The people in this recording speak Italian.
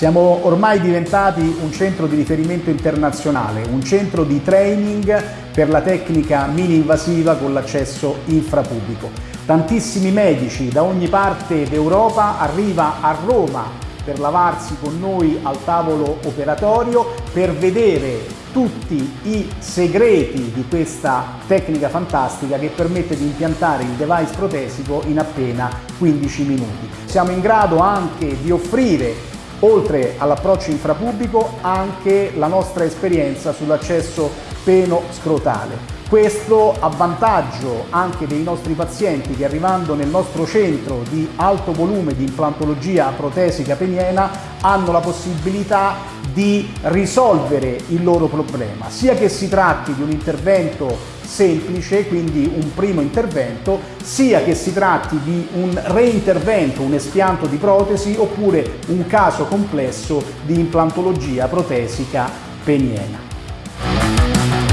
Siamo ormai diventati un centro di riferimento internazionale, un centro di training per la tecnica mini-invasiva con l'accesso infrapubblico. Tantissimi medici da ogni parte d'Europa arriva a Roma per lavarsi con noi al tavolo operatorio, per vedere tutti i segreti di questa tecnica fantastica che permette di impiantare il device protesico in appena 15 minuti. Siamo in grado anche di offrire oltre all'approccio infrapubblico anche la nostra esperienza sull'accesso peno-scrotale. Questo a vantaggio anche dei nostri pazienti che arrivando nel nostro centro di alto volume di implantologia protesica peniena hanno la possibilità di risolvere il loro problema, sia che si tratti di un intervento semplice, quindi un primo intervento, sia che si tratti di un reintervento, un espianto di protesi oppure un caso complesso di implantologia protesica peniena.